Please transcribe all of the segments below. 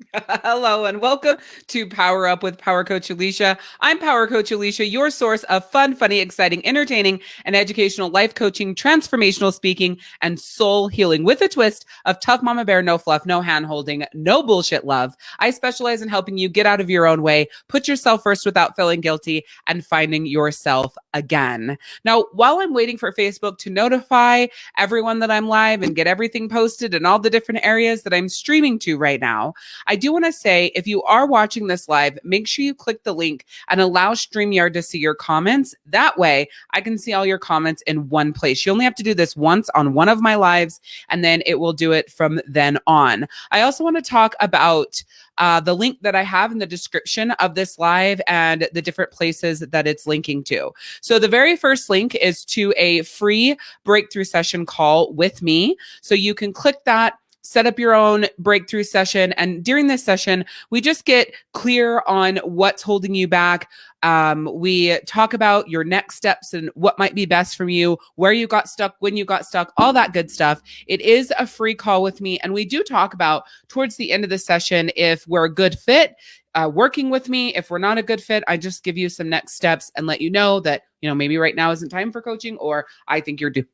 Hello and welcome to Power Up with Power Coach Alicia. I'm Power Coach Alicia, your source of fun, funny, exciting, entertaining, and educational life coaching, transformational speaking, and soul healing with a twist of tough mama bear, no fluff, no hand holding, no bullshit love. I specialize in helping you get out of your own way, put yourself first without feeling guilty, and finding yourself again. Now, while I'm waiting for Facebook to notify everyone that I'm live and get everything posted in all the different areas that I'm streaming to right now, I do want to say if you are watching this live, make sure you click the link and allow StreamYard to see your comments. That way, I can see all your comments in one place. You only have to do this once on one of my lives, and then it will do it from then on. I also want to talk about uh, the link that I have in the description of this live and the different places that it's linking to. So the very first link is to a free breakthrough session call with me. So you can click that set up your own breakthrough session. And during this session, we just get clear on what's holding you back. Um, we talk about your next steps and what might be best from you, where you got stuck, when you got stuck, all that good stuff. It is a free call with me. And we do talk about towards the end of the session if we're a good fit. Uh, working with me. If we're not a good fit, I just give you some next steps and let you know that, you know, maybe right now isn't time for coaching, or I think you're do-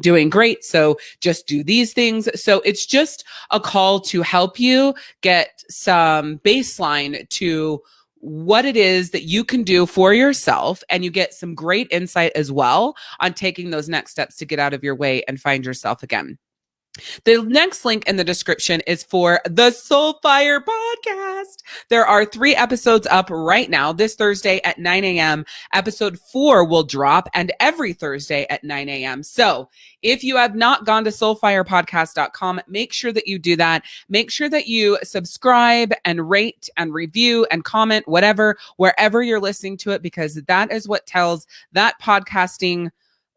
doing great. So just do these things. So it's just a call to help you get some baseline to what it is that you can do for yourself and you get some great insight as well on taking those next steps to get out of your way and find yourself again. The next link in the description is for the Soulfire podcast. There are three episodes up right now. This Thursday at 9 a.m. Episode four will drop and every Thursday at 9 a.m. So if you have not gone to soulfirepodcast.com, make sure that you do that. Make sure that you subscribe and rate and review and comment, whatever, wherever you're listening to it, because that is what tells that podcasting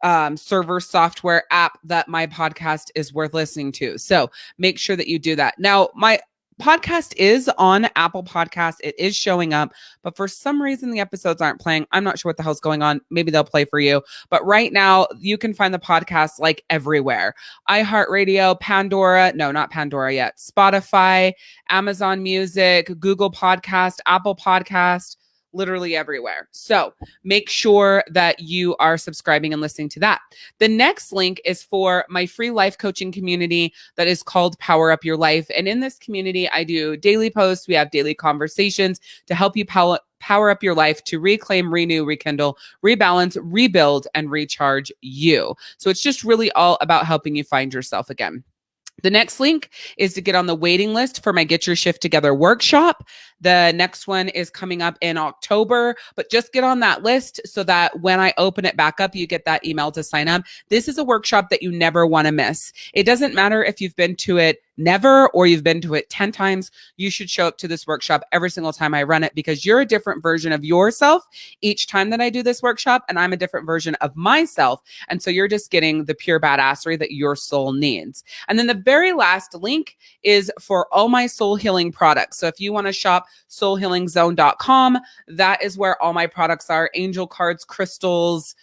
um, server software app that my podcast is worth listening to. So make sure that you do that. Now, my podcast is on Apple Podcasts. It is showing up, but for some reason the episodes aren't playing. I'm not sure what the hell's going on. Maybe they'll play for you. But right now, you can find the podcast like everywhere iHeartRadio, Pandora, no, not Pandora yet, Spotify, Amazon Music, Google Podcast, Apple Podcast literally everywhere. So make sure that you are subscribing and listening to that. The next link is for my free life coaching community that is called Power Up Your Life. And in this community, I do daily posts, we have daily conversations to help you power power up your life to reclaim, renew, rekindle, rebalance, rebuild, and recharge you. So it's just really all about helping you find yourself again. The next link is to get on the waiting list for my Get Your Shift Together workshop. The next one is coming up in October, but just get on that list so that when I open it back up, you get that email to sign up. This is a workshop that you never want to miss. It doesn't matter if you've been to it never or you've been to it 10 times, you should show up to this workshop every single time I run it because you're a different version of yourself each time that I do this workshop. And I'm a different version of myself. And so you're just getting the pure badassery that your soul needs. And then the very last link is for all my soul healing products. So if you want to shop soulhealingzone.com. That is where all my products are angel cards, crystals,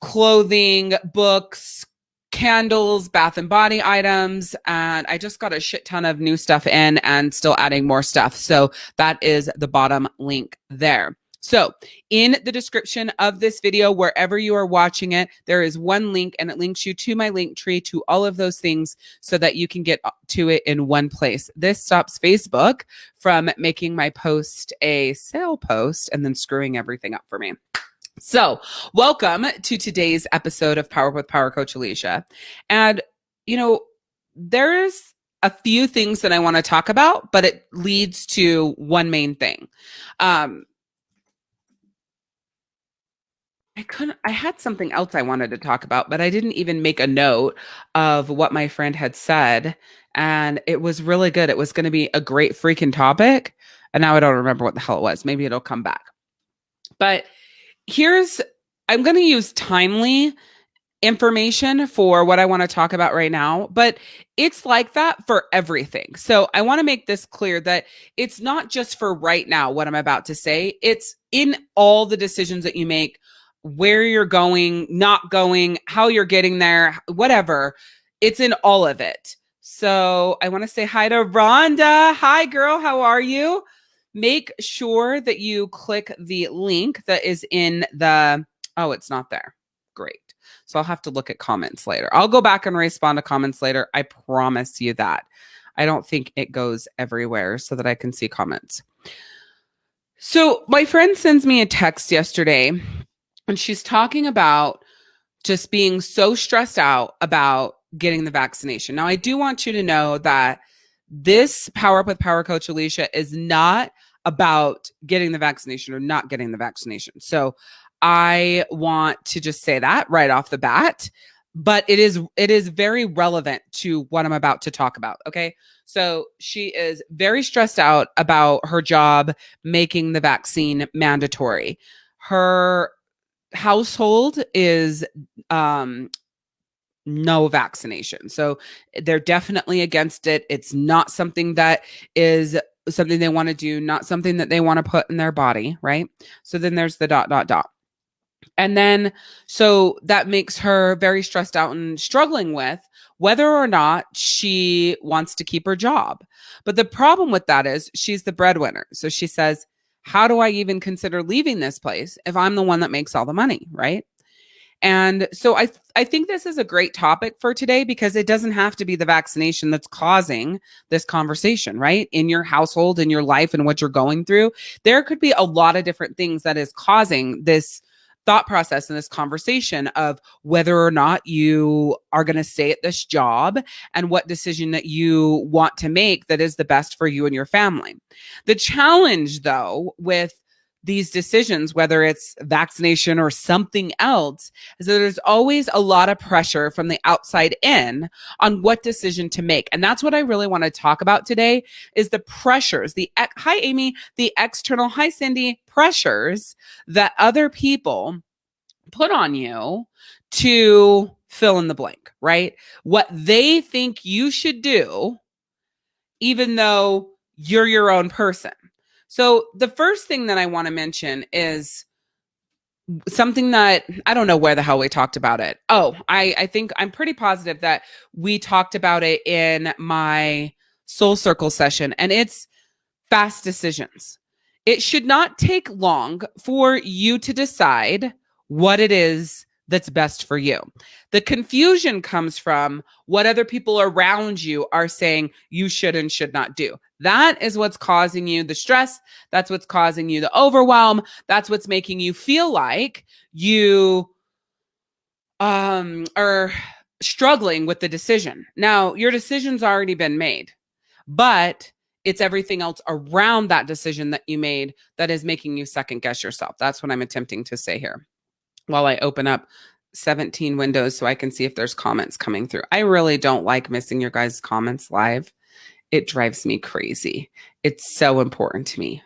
clothing, books, candles, bath and body items. And I just got a shit ton of new stuff in and still adding more stuff. So that is the bottom link there. So, in the description of this video, wherever you are watching it, there is one link and it links you to my link tree to all of those things so that you can get to it in one place. This stops Facebook from making my post a sale post and then screwing everything up for me. So, welcome to today's episode of Power with Power Coach Alicia. And, you know, there's a few things that I want to talk about, but it leads to one main thing. Um, I couldn't I had something else I wanted to talk about, but I didn't even make a note of what my friend had said. And it was really good. It was going to be a great freaking topic. And now I don't remember what the hell it was. Maybe it'll come back. But here's I'm going to use timely information for what I want to talk about right now, but it's like that for everything. So I want to make this clear that it's not just for right now, what I'm about to say. It's in all the decisions that you make where you're going, not going, how you're getting there, whatever. It's in all of it. So I want to say hi to Rhonda. Hi, girl. How are you? Make sure that you click the link that is in the. Oh, it's not there. Great. So I'll have to look at comments later. I'll go back and respond to comments later. I promise you that. I don't think it goes everywhere so that I can see comments. So my friend sends me a text yesterday and she's talking about just being so stressed out about getting the vaccination. Now, I do want you to know that this Power Up with Power Coach Alicia is not about getting the vaccination or not getting the vaccination. So I want to just say that right off the bat, but it is it is very relevant to what I'm about to talk about, okay? So she is very stressed out about her job making the vaccine mandatory. Her household is um no vaccination. So they're definitely against it. It's not something that is something they want to do, not something that they want to put in their body, right? So then there's the dot dot dot. And then so that makes her very stressed out and struggling with whether or not she wants to keep her job. But the problem with that is she's the breadwinner. So she says, how do I even consider leaving this place if I'm the one that makes all the money, right? And so I th- I think this is a great topic for today because it doesn't have to be the vaccination that's causing this conversation, right? In your household, in your life and what you're going through, there could be a lot of different things that is causing this thought process in this conversation of whether or not you are going to stay at this job and what decision that you want to make that is the best for you and your family. The challenge though with these decisions, whether it's vaccination or something else, is that there's always a lot of pressure from the outside in on what decision to make. And that's what I really want to talk about today is the pressures, the, hi, Amy, the external, hi, Cindy, pressures that other people put on you to fill in the blank, right? What they think you should do, even though you're your own person. So the first thing that I want to mention is something that I don't know where the hell we talked about it. Oh, I I think I'm pretty positive that we talked about it in my soul circle session and it's fast decisions. It should not take long for you to decide what it is that's best for you. The confusion comes from what other people around you are saying you should and should not do. That is what's causing you the stress. That's what's causing you the overwhelm. That's what's making you feel like you um, are struggling with the decision. Now, your decision's already been made, but it's everything else around that decision that you made that is making you second guess yourself. That's what I'm attempting to say here while I open up 17 windows so I can see if there's comments coming through. I really don't like missing your guys' comments live it drives me crazy. It's so important to me.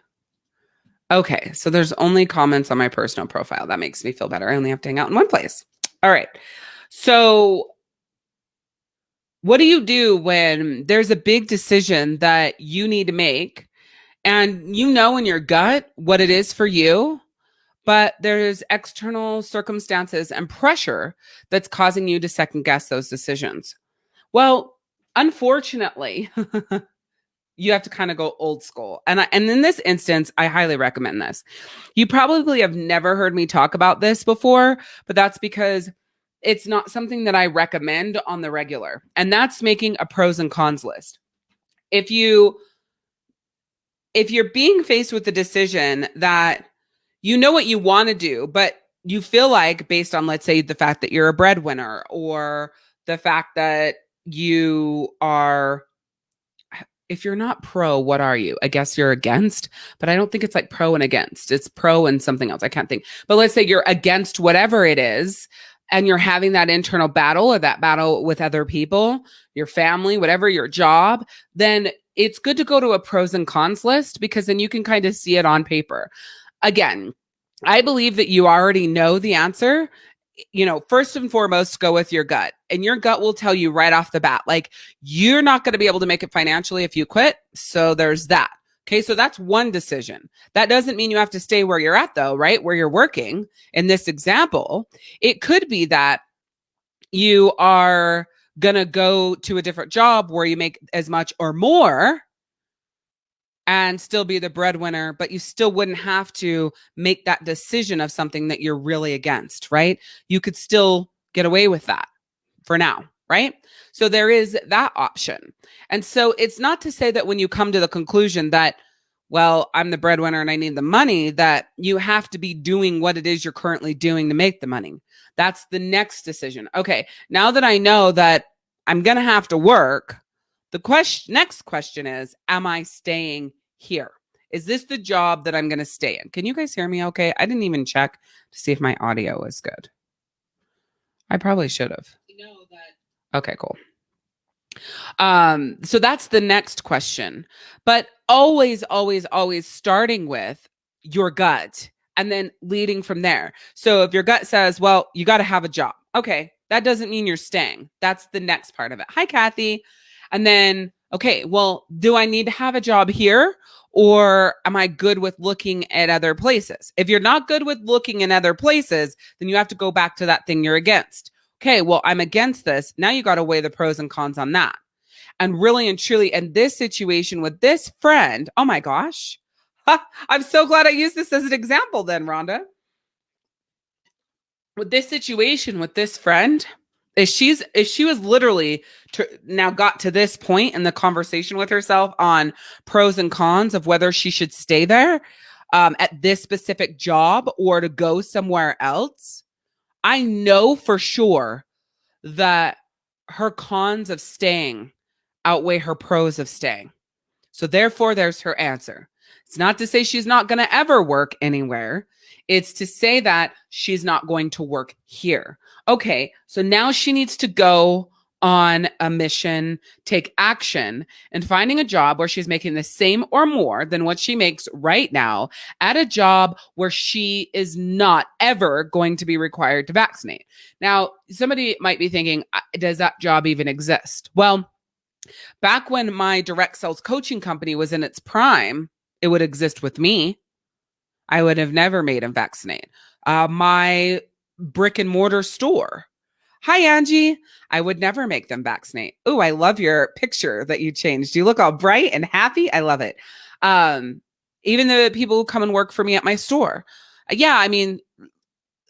Okay, so there's only comments on my personal profile. That makes me feel better. I only have to hang out in one place. All right. So, what do you do when there's a big decision that you need to make and you know in your gut what it is for you, but there's external circumstances and pressure that's causing you to second guess those decisions? Well, unfortunately, you have to kind of go old school. And I, and in this instance, I highly recommend this. You probably have never heard me talk about this before, but that's because it's not something that I recommend on the regular. And that's making a pros and cons list. If you if you're being faced with the decision that you know what you want to do, but you feel like based on let's say the fact that you're a breadwinner or the fact that you are if you're not pro, what are you? I guess you're against, but I don't think it's like pro and against. It's pro and something else. I can't think. But let's say you're against whatever it is and you're having that internal battle or that battle with other people, your family, whatever your job, then it's good to go to a pros and cons list because then you can kind of see it on paper. Again, I believe that you already know the answer you know, first and foremost, go with your gut. And your gut will tell you right off the bat, like, you're not going to be able to make it financially if you quit. So there's that. Okay. So that's one decision. That doesn't mean you have to stay where you're at, though, right? Where you're working. In this example, it could be that you are gonna go to a different job where you make as much or more and still be the breadwinner, but you still wouldn't have to make that decision of something that you're really against, right? You could still get away with that for now, right? So there is that option. And so it's not to say that when you come to the conclusion that, well, I'm the breadwinner and I need the money, that you have to be doing what it is you're currently doing to make the money. That's the next decision. Okay, now that I know that I'm going to have to work, the question next question is, am I staying here? Is this the job that I'm going to stay in? Can you guys hear me okay? I didn't even check to see if my audio is good. I probably should have. Okay, cool. Um, so that's the next question. But always, always, always starting with your gut and then leading from there. So if your gut says, well, you got to have a job. Okay, that doesn't mean you're staying. That's the next part of it. Hi, Kathy. And then, okay, well, do I need to have a job here? Or am I good with looking at other places? If you're not good with looking in other places, then you have to go back to that thing you're against. Okay, well, I'm against this. Now you got to weigh the pros and cons on that. And really and truly, in this situation with this friend, oh my gosh, I'm so glad I used this as an example then, Rhonda. With this situation with this friend, if she's if she was literally to, now got to this point in the conversation with herself on pros and cons of whether she should stay there um, at this specific job or to go somewhere else, I know for sure that her cons of staying outweigh her pros of staying. So therefore, there's her answer. It's not to say she's not going to ever work anywhere. It's to say that she's not going to work here. Okay, so now she needs to go on a mission, take action, and finding a job where she's making the same or more than what she makes right now at a job where she is not ever going to be required to vaccinate. Now, somebody might be thinking, does that job even exist? Well, back when my direct sales coaching company was in its prime, it would exist with me. I would have never made him vaccinate. Uh, my brick and mortar store. Hi, Angie. I would never make them vaccinate. Oh, I love your picture that you changed. You look all bright and happy. I love it. Um, even the people who come and work for me at my store. Yeah, I mean,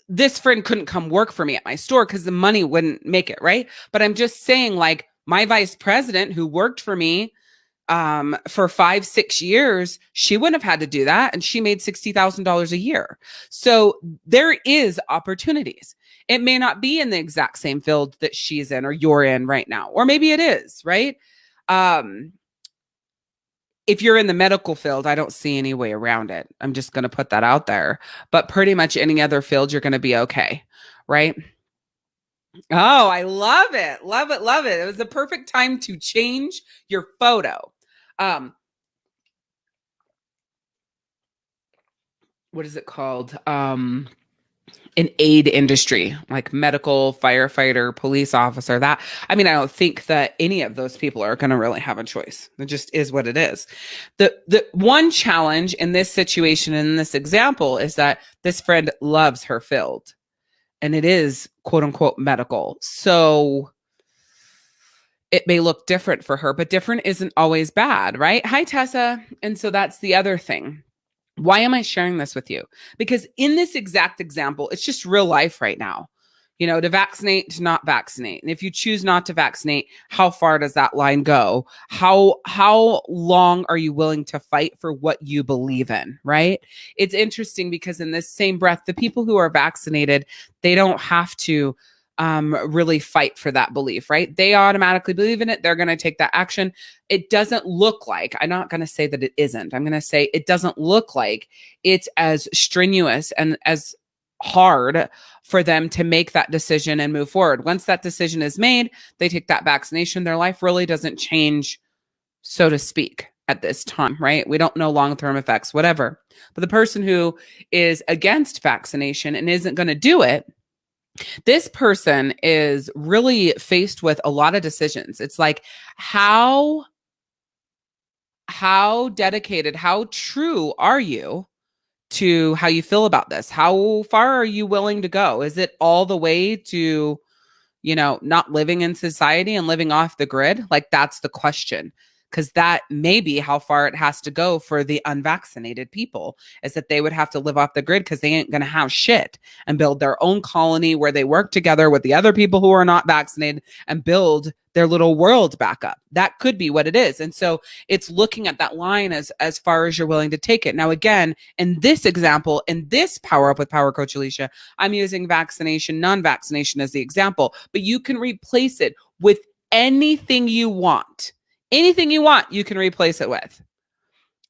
this friend couldn't come work for me at my store because the money wouldn't make it, right? But I'm just saying, like, my vice president who worked for me um, for five, six years, she wouldn't have had to do that. And she made $60,000 a year. So there is opportunities. It may not be in the exact same field that she's in or you're in right now, or maybe it is, right? Um, if you're in the medical field, I don't see any way around it. I'm just going to put that out there. But pretty much any other field, you're going to be okay, right? Oh, I love it. Love it. Love it. It was the perfect time to change your photo. Um, what is it called? Um, an aid industry like medical firefighter police officer that i mean i don't think that any of those people are going to really have a choice. It just is what it is. The the one challenge in this situation in this example is that this friend loves her field and it is quote unquote medical. So it may look different for her, but different isn't always bad, right? Hi, Tessa. And so that's the other thing. Why am I sharing this with you? Because in this exact example, it's just real life right now. You know, to vaccinate, to not vaccinate. And if you choose not to vaccinate, how far does that line go? How how long are you willing to fight for what you believe in, right? It's interesting because in this same breath, the people who are vaccinated, they don't have to um, really fight for that belief, right? They automatically believe in it. They're going to take that action. It doesn't look like, I'm not going to say that it isn't. I'm going to say it doesn't look like it's as strenuous and as hard for them to make that decision and move forward. Once that decision is made, they take that vaccination. Their life really doesn't change, so to speak, at this time, right? We don't know long term effects, whatever. But the person who is against vaccination and isn't going to do it, this person is really faced with a lot of decisions. It's like how how dedicated, how true are you to how you feel about this? How far are you willing to go? Is it all the way to you know, not living in society and living off the grid? Like, that's the question because that may be how far it has to go for the unvaccinated people is that they would have to live off the grid because they ain't going to have shit and build their own colony where they work together with the other people who are not vaccinated and build their little world back up. That could be what it is. And so it's looking at that line as as far as you're willing to take it. Now again in this example in this power up with power coach alicia i'm using vaccination non-vaccination as the example but you can replace it with anything you want anything you want, you can replace it with.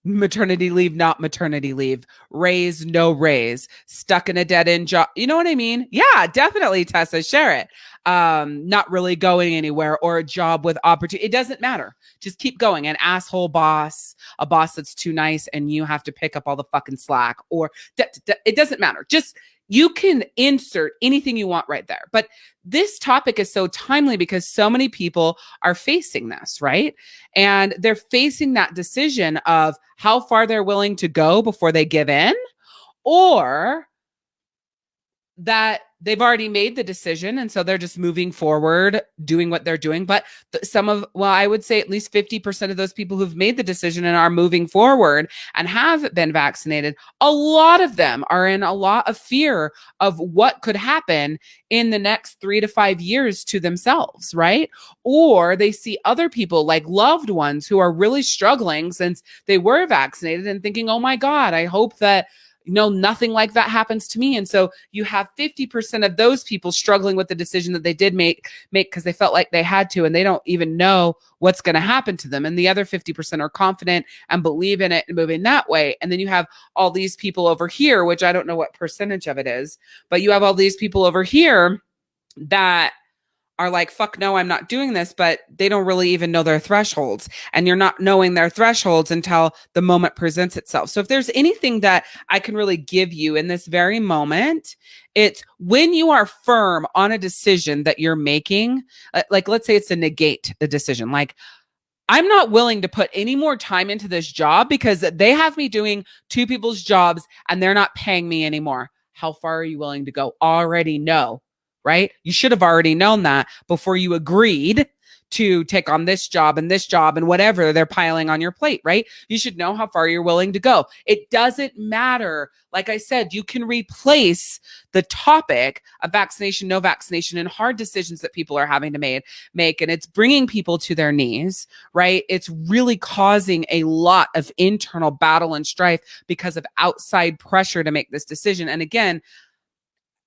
Maternity leave, not maternity leave. Raise, no raise. Stuck in a dead end job. You know what I mean? Yeah, definitely, Tessa. Share it. Um, not really going anywhere or a job with opportunity. It doesn't matter. Just keep going. An asshole boss, a boss that's too nice, and you have to pick up all the fucking slack, or it doesn't matter. Just you can insert anything you want right there. But this topic is so timely because so many people are facing this, right? And they're facing that decision of how far they're willing to go before they give in or that they've already made the decision and so they're just moving forward doing what they're doing. But th- some of well i would say at least 50% of those people who've made the decision and are moving forward and have been vaccinated a lot of them are in a lot of fear of what could happen in the next 3 to 5 years to themselves right? Or they see other people like loved ones who are really struggling since they were vaccinated and thinking oh my god i hope that no, nothing like that happens to me. And so you have 50% of those people struggling with the decision that they did make make because they felt like they had to and they don't even know what's going to happen to them. And the other 50% are confident and believe in it and moving that way. And then you have all these people over here, which I don't know what percentage of it is, but you have all these people over here that are like, fuck no, I'm not doing this, but they don't really even know their thresholds. And you're not knowing their thresholds until the moment presents itself. So if there's anything that I can really give you in this very moment, it's when you are firm on a decision that you're making, uh, like let's say it's a negate the decision, like, I'm not willing to put any more time into this job because they have me doing two people's jobs and they're not paying me anymore. How far are you willing to go? Already know right? You should have already known that before you agreed to take on this job and this job and whatever they're piling on your plate, right? You should know how far you're willing to go. It doesn't matter. Like I said, you can replace the topic of vaccination, no vaccination, and hard decisions that people are having to made, make. And it's bringing people to their knees, right? It's really causing a lot of internal battle and strife because of outside pressure to make this decision. And again,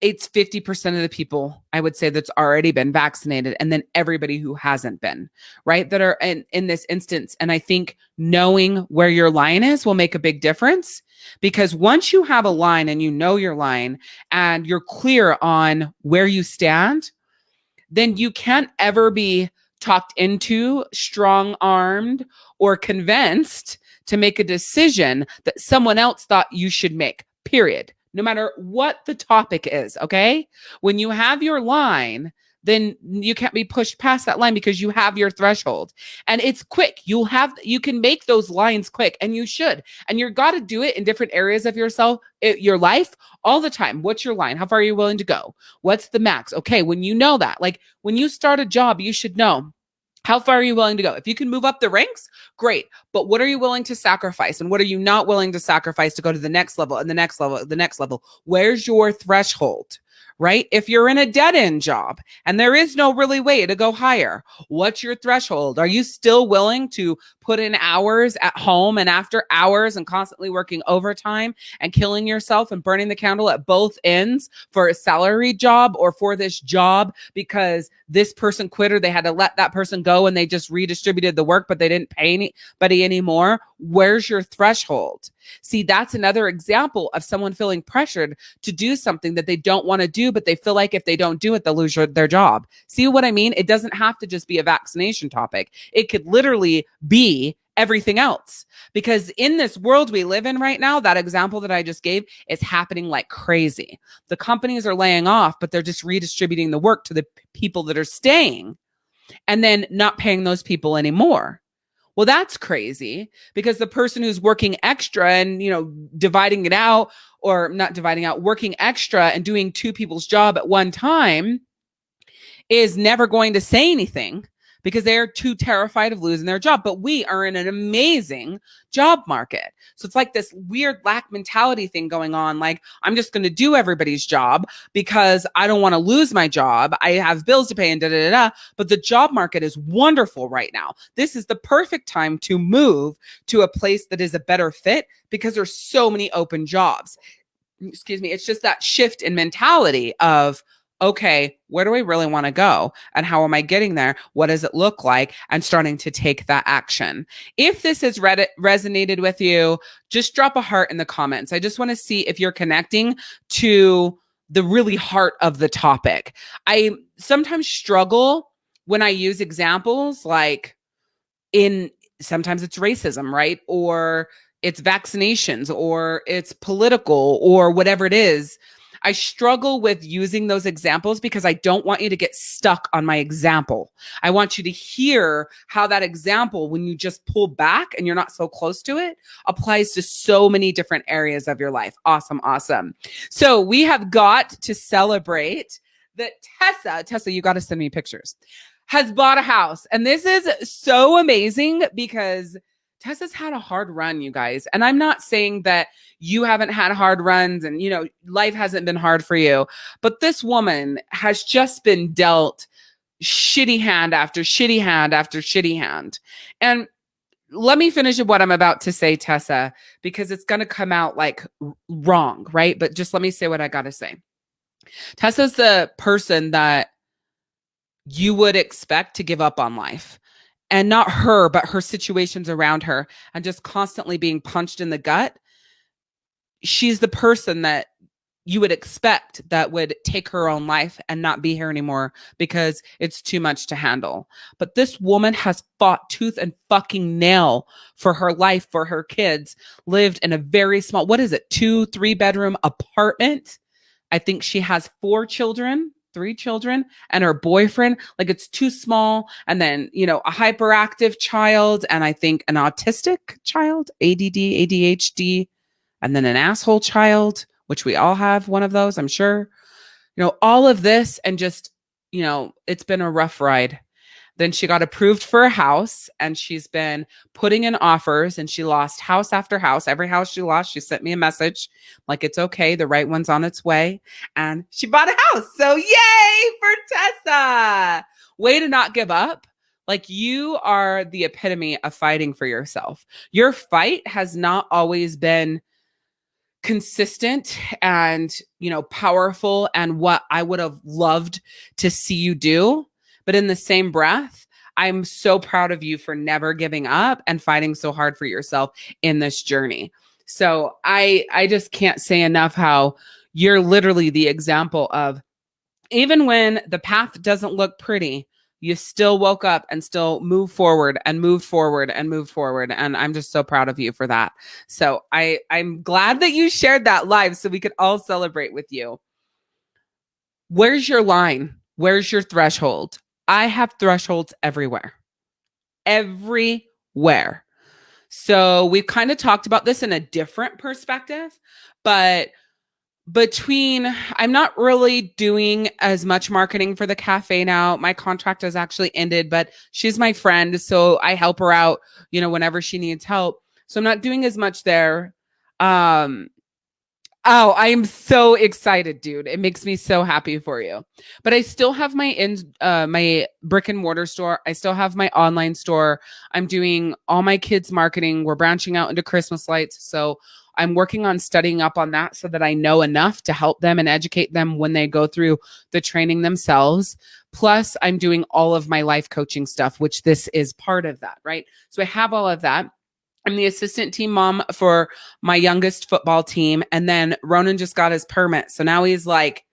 it's 50% of the people I would say that's already been vaccinated and then everybody who hasn't been, right? That are in, in this instance. And I think knowing where your line is will make a big difference because once you have a line and you know your line and you're clear on where you stand, then you can't ever be talked into, strong armed, or convinced to make a decision that someone else thought you should make, period no matter what the topic is. Okay. When you have your line, then you can't be pushed past that line because you have your threshold. And it's quick. You'll have you can make those lines quick and you should. And you're got to do it in different areas of yourself your life all the time. What's your line? How far are you willing to go? What's the max? Okay when you know that like when you start a job you should know how far are you willing to go? If you can move up the ranks, great. But what are you willing to sacrifice? And what are you not willing to sacrifice to go to the next level and the next level, the next level? Where's your threshold? right? If you're in a dead end job and there is no really way to go higher, what's your threshold? Are you still willing to put in hours at home and after hours and constantly working overtime and killing yourself and burning the candle at both ends for a salary job or for this job because this person quit or they had to let that person go and they just redistributed the work, but they didn't pay anybody anymore? Where's your threshold? See, that's another example of someone feeling pressured to do something that they don't want to do, but they feel like if they don't do it, they'll lose their job. See what I mean? It doesn't have to just be a vaccination topic, it could literally be everything else. Because in this world we live in right now, that example that I just gave is happening like crazy. The companies are laying off, but they're just redistributing the work to the people that are staying and then not paying those people anymore. Well, that's crazy because the person who's working extra and, you know, dividing it out or not dividing out, working extra and doing two people's job at one time is never going to say anything because they're too terrified of losing their job. But we are in an amazing job market. So it's like this weird lack mentality thing going on. Like, I'm just going to do everybody's job because I don't want to lose my job. I have bills to pay and da da da. But the job market is wonderful right now. This is the perfect time to move to a place that is a better fit because there's so many open jobs. Excuse me. It's just that shift in mentality of, okay, where do I really want to go? And how am I getting there? What does it look like? And starting to take that action. If this has resonated with you, just drop a heart in the comments. I just want to see if you're connecting to the really heart of the topic. I sometimes struggle when I use examples like in sometimes it's racism, right? Or it's vaccinations or it's political or whatever it is I struggle with using those examples because I don't want you to get stuck on my example. I want you to hear how that example, when you just pull back and you're not so close to it, applies to so many different areas of your life. Awesome. Awesome. So we have got to celebrate that Tessa, Tessa, you got to send me pictures, has bought a house. And this is so amazing because Tessa's had a hard run, you guys. And I'm not saying that you haven't had hard runs and, you know, life hasn't been hard for you, but this woman has just been dealt shitty hand after shitty hand after shitty hand. And let me finish what I'm about to say, Tessa, because it's going to come out like wrong, right? But just let me say what I got to say. Tessa's the person that you would expect to give up on life and not her, but her situations around her, and just constantly being punched in the gut. She's the person that you would expect that would take her own life and not be here anymore because it's too much to handle. But this woman has fought tooth and fucking nail for her life, for her kids, lived in a very small, what is it, two, three bedroom apartment. I think she has four children three children and her boyfriend like it's too small. And then you know a hyperactive child and i think an autistic child add adhd and then an asshole child which we all have one of those i'm sure. You know all of this and just you know it's been a rough ride then she got approved for a house and she's been putting in offers and she lost house after house. Every house she lost, she sent me a message like it's okay. The right one's on its way. And she bought a house. So yay for Tessa. Way to not give up. Like you are the epitome of fighting for yourself. Your fight has not always been consistent and, you know, powerful and what I would have loved to see you do but in the same breath, I'm so proud of you for never giving up and fighting so hard for yourself in this journey. So I I just can't say enough how you're literally the example of even when the path doesn't look pretty, you still woke up and still move forward and move forward and move forward and i'm just so proud of you for that. So i i'm glad that you shared that live so we could all celebrate with you. Where's your line? Where's your threshold I have thresholds everywhere, everywhere. So we've kind of talked about this in a different perspective, but between I'm not really doing as much marketing for the cafe now. My contract has actually ended, but she's my friend, so I help her out, you know, whenever she needs help. So I'm not doing as much there. Um Oh, I am so excited, dude. It makes me so happy for you. But I still have my in uh my brick and mortar store. I still have my online store. I'm doing all my kids marketing. We're branching out into Christmas lights. So I'm working on studying up on that so that I know enough to help them and educate them when they go through the training themselves. Plus, I'm doing all of my life coaching stuff, which this is part of that, right? So I have all of that. I'm the assistant team mom for my youngest football team. And then Ronan just got his permit. So now he's like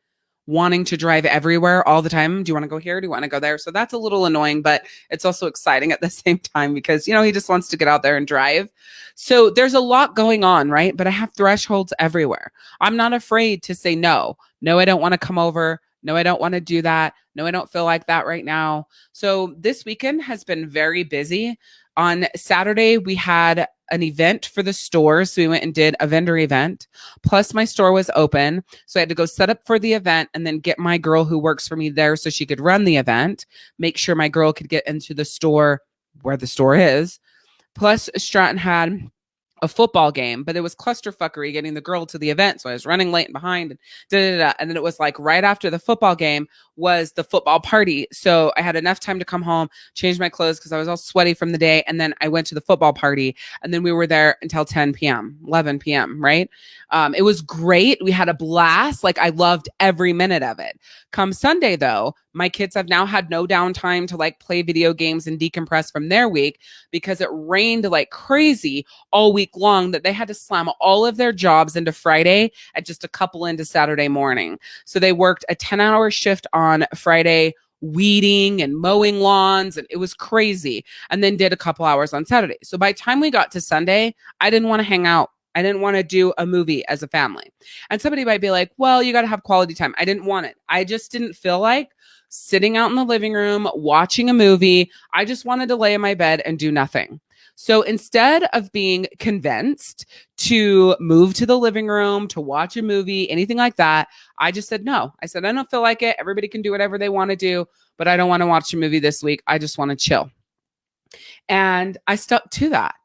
wanting to drive everywhere all the time. Do you want to go here? Do you want to go there? So that's a little annoying, but it's also exciting at the same time because, you know, he just wants to get out there and drive. So there's a lot going on, right? But I have thresholds everywhere. I'm not afraid to say no. No, I don't want to come over. No, I don't want to do that. No, I don't feel like that right now. So this weekend has been very busy On Saturday, we had an event for the store. So we went and did a vendor event. Plus, my store was open. So I had to go set up for the event and then get my girl who works for me there so she could run the event, make sure my girl could get into the store where the store is. Plus, Stratton had a football game, but it was clusterfuckery getting the girl to the event. So I was running late and behind and da, da, da. And then it was like right after the football game was the football party. So I had enough time to come home, change my clothes because I was all sweaty from the day. And then I went to the football party and then we were there until 10 p.m., 11 p.m., right? Um, it was great. We had a blast. Like I loved every minute of it. Come Sunday, though, my kids have now had no downtime to like play video games and decompress from their week because it rained like crazy all week long that they had to slam all of their jobs into Friday at just a couple into Saturday morning. So they worked a 10 hour shift on Friday weeding and mowing lawns and it was crazy and then did a couple hours on Saturday. So by time we got to Sunday, I didn't want to hang out I didn't want to do a movie as a family. And somebody might be like, well, you got to have quality time. I didn't want it. I just didn't feel like sitting out in the living room watching a movie. I just wanted to lay in my bed and do nothing. So instead of being convinced to move to the living room, to watch a movie, anything like that, I just said no. I said, I don't feel like it. Everybody can do whatever they want to do, but I don't want to watch a movie this week. I just want to chill. And I stuck to that.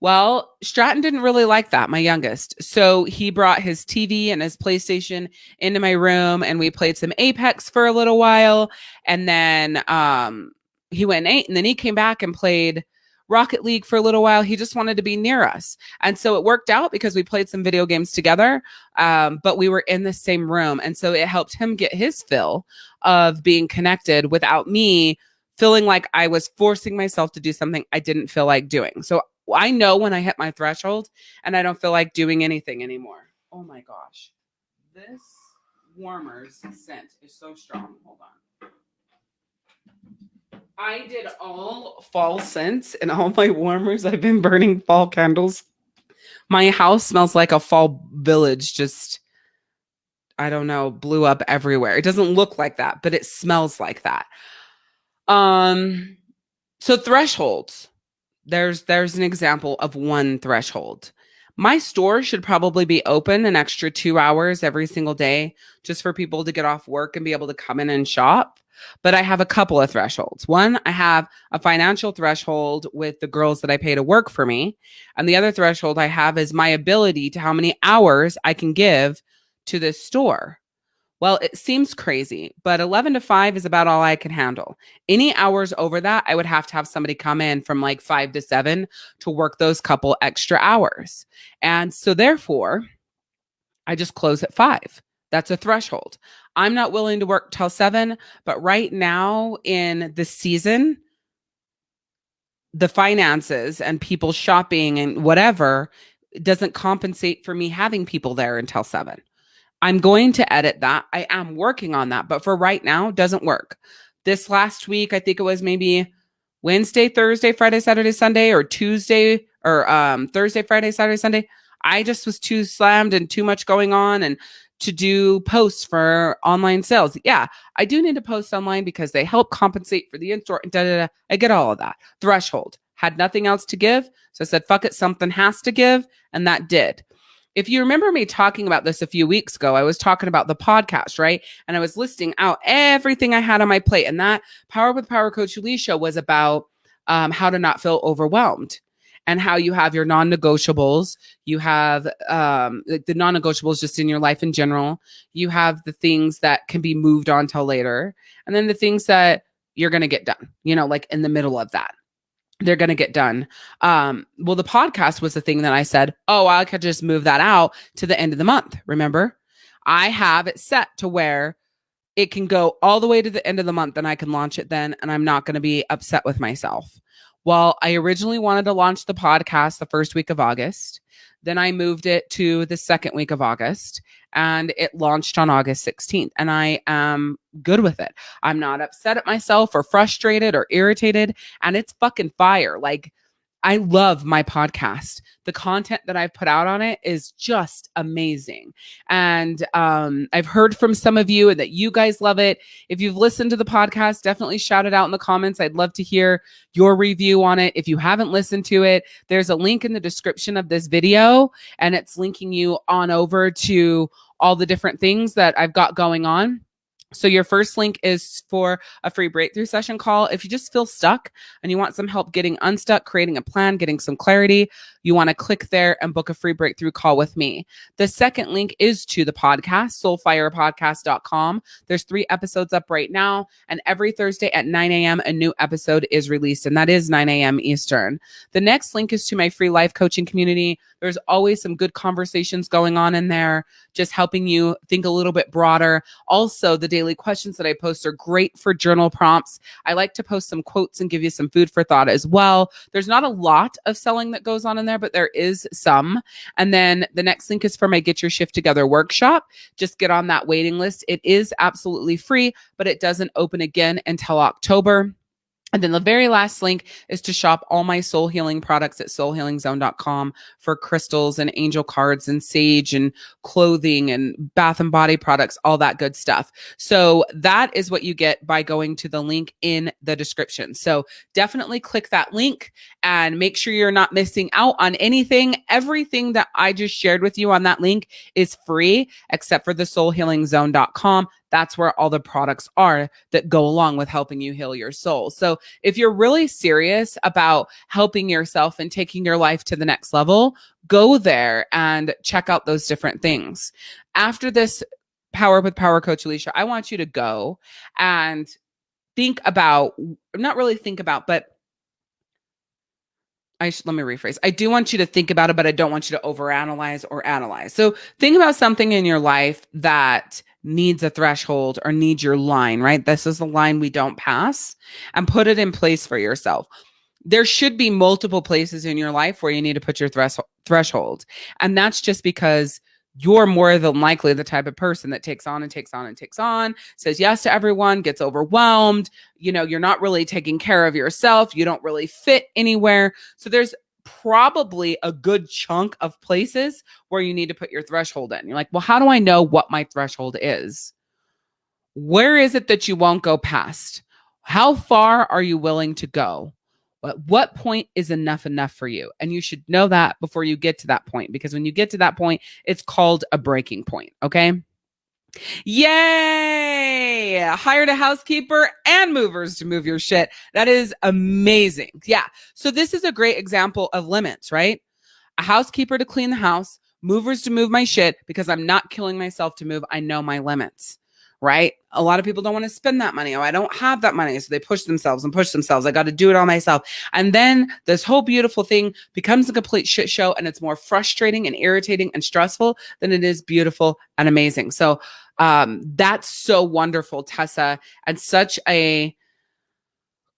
Well, Stratton didn't really like that, my youngest. So he brought his TV and his PlayStation into my room and we played some Apex for a little while. And then um, he went and ate and then he came back and played Rocket League for a little while. He just wanted to be near us. And so it worked out because we played some video games together, um, but we were in the same room. And so it helped him get his fill of being connected without me feeling like I was forcing myself to do something I didn't feel like doing. So I know when I hit my threshold and I don't feel like doing anything anymore. Oh my gosh. This warmer's scent is so strong. Hold on. I did all fall scents and all my warmers. I've been burning fall candles. My house smells like a fall village, just, I don't know, blew up everywhere. It doesn't look like that, but it smells like that. Um, so thresholds there's there's an example of one threshold. My store should probably be open an extra 2 hours every single day just for people to get off work and be able to come in and shop. But I have a couple of thresholds. One, I have a financial threshold with the girls that I pay to work for me. And the other threshold I have is my ability to how many hours I can give to this store. Well, it seems crazy, but 11 to 5 is about all I can handle. Any hours over that, I would have to have somebody come in from like 5 to 7 to work those couple extra hours. And so, therefore, I just close at 5. That's a threshold. I'm not willing to work till 7, but right now in the season, the finances and people shopping and whatever doesn't compensate for me having people there until 7. I'm going to edit that. I am working on that, but for right now, doesn't work. This last week, I think it was maybe Wednesday, Thursday, Friday, Saturday, Sunday, or Tuesday, or um, Thursday, Friday, Saturday, Sunday. I just was too slammed and too much going on and to do posts for online sales. Yeah, I do need to post online because they help compensate for the in-store. Da, da, da. I get all of that. Threshold had nothing else to give. So I said, fuck it, something has to give. And that did if you remember me talking about this a few weeks ago, I was talking about the podcast, right? And I was listing out everything I had on my plate. And that Power with Power Coach Alicia was about um, how to not feel overwhelmed and how you have your non-negotiables you have um, the non-negotiables just in your life in general you have the things that can be moved on till later and then the things that you're going to get done you know like in the middle of that they're going to get done. Um, well, the podcast was the thing that I said, oh, I could just move that out to the end of the month. Remember, I have it set to where it can go all the way to the end of the month and I can launch it then, and I'm not going to be upset with myself. Well, I originally wanted to launch the podcast the first week of August. Then I moved it to the second week of August and it launched on August 16th. And I am good with it. I'm not upset at myself or frustrated or irritated. And it's fucking fire. Like, I love my podcast. The content that I've put out on it is just amazing. And um, I've heard from some of you and that you guys love it. If you've listened to the podcast, definitely shout it out in the comments. I'd love to hear your review on it. If you haven't listened to it, there's a link in the description of this video, and it's linking you on over to all the different things that I've got going on. So your first link is for a free breakthrough session call. If you just feel stuck and you want some help getting unstuck, creating a plan, getting some clarity, you want to click there and book a free breakthrough call with me. The second link is to the podcast, soulfirepodcast.com. There's three episodes up right now, and every Thursday at 9 a.m., a new episode is released, and that is 9 a.m. Eastern. The next link is to my free life coaching community. There's always some good conversations going on in there, just helping you think a little bit broader. Also, the daily questions that I post are great for journal prompts. I like to post some quotes and give you some food for thought as well. There's not a lot of selling that goes on in there, but there is some. And then the next link is for my Get Your Shift Together workshop. Just get on that waiting list. It is absolutely free, but it doesn't open again until October. And then the very last link is to shop all my soul healing products at soulhealingzone.com for crystals and angel cards and sage and clothing and bath and body products, all that good stuff. So that is what you get by going to the link in the description. So definitely click that link and make sure you're not missing out on anything. Everything that I just shared with you on that link is free except for the soulhealingzone.com that's where all the products are that go along with helping you heal your soul. So if you're really serious about helping yourself and taking your life to the next level, go there and check out those different things. After this Power Up with Power Coach Alicia, I want you to go and think about, not really think about, but I should, let me rephrase. I do want you to think about it, but I don't want you to overanalyze or analyze. So think about something in your life that needs a threshold or needs your line, right? This is the line we don't pass and put it in place for yourself. There should be multiple places in your life where you need to put your thres- threshold. And that's just because you're more than likely the type of person that takes on and takes on and takes on, says yes to everyone, gets overwhelmed. You know, you're not really taking care of yourself. You don't really fit anywhere. So there's probably a good chunk of places where you need to put your threshold in. You're like, well, how do I know what my threshold is? Where is it that you won't go past? How far are you willing to go? At what point is enough enough for you? And you should know that before you get to that point, because when you get to that point, it's called a breaking point. Okay. Yay! Hired a housekeeper and movers to move your shit. That is amazing. Yeah. So this is a great example of limits, right? A housekeeper to clean the house, movers to move my shit because I'm not killing myself to move. I know my limits right? A lot of people don't want to spend that money. Oh, I don't have that money. So they push themselves and push themselves. I got to do it all myself. And then this whole beautiful thing becomes a complete shit show and it's more frustrating and irritating and stressful than it is beautiful and amazing. So um, that's so wonderful, Tessa, and such a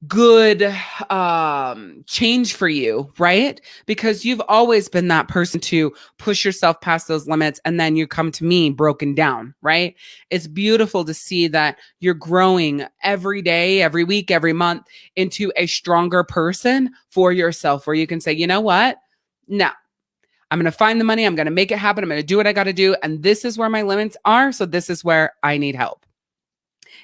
good um change for you right because you've always been that person to push yourself past those limits and then you come to me broken down right it's beautiful to see that you're growing every day every week every month into a stronger person for yourself where you can say you know what no I'm going to find the money. I'm going to make it happen. I'm going to do what I got to do. And this is where my limits are. So this is where I need help.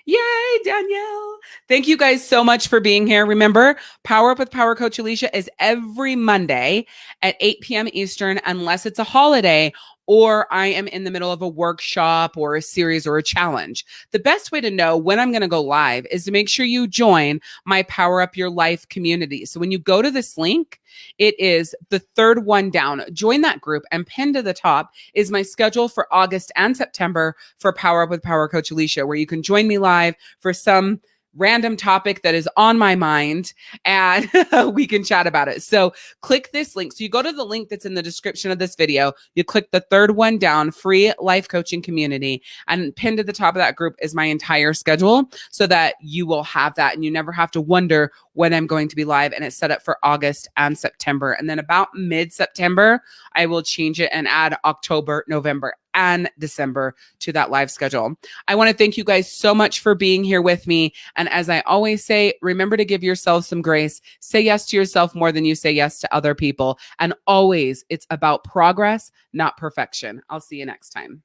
Yay, Danielle. Thank you guys so much for being here. Remember, Power Up with Power Coach Alicia is every Monday at 8 p.m. Eastern, unless it's a holiday or I am in the middle of a workshop or a series or a challenge. The best way to know when I'm going to go live is to make sure you join my Power Up Your Life community. So when you go to this link, it is the third one down. Join that group and pinned to the top is my schedule for August and September for Power Up with Power Coach Alicia, where you can join me live for some random topic that is on my mind and we can chat about it. So click this link. So you go to the link that's in the description of this video, you click the third one down, free life coaching community, and pinned to the top of that group is my entire schedule so that you will have that and you never have to wonder when I'm going to be live. And it's set up for August and September. And then about mid September, I will change it and add October, November and December to that live schedule. I want to thank you guys so much for being here with me. And as I always say, remember to give yourself some grace. Say yes to yourself more than you say yes to other people. And always, it's about progress, not perfection. I'll see you next time.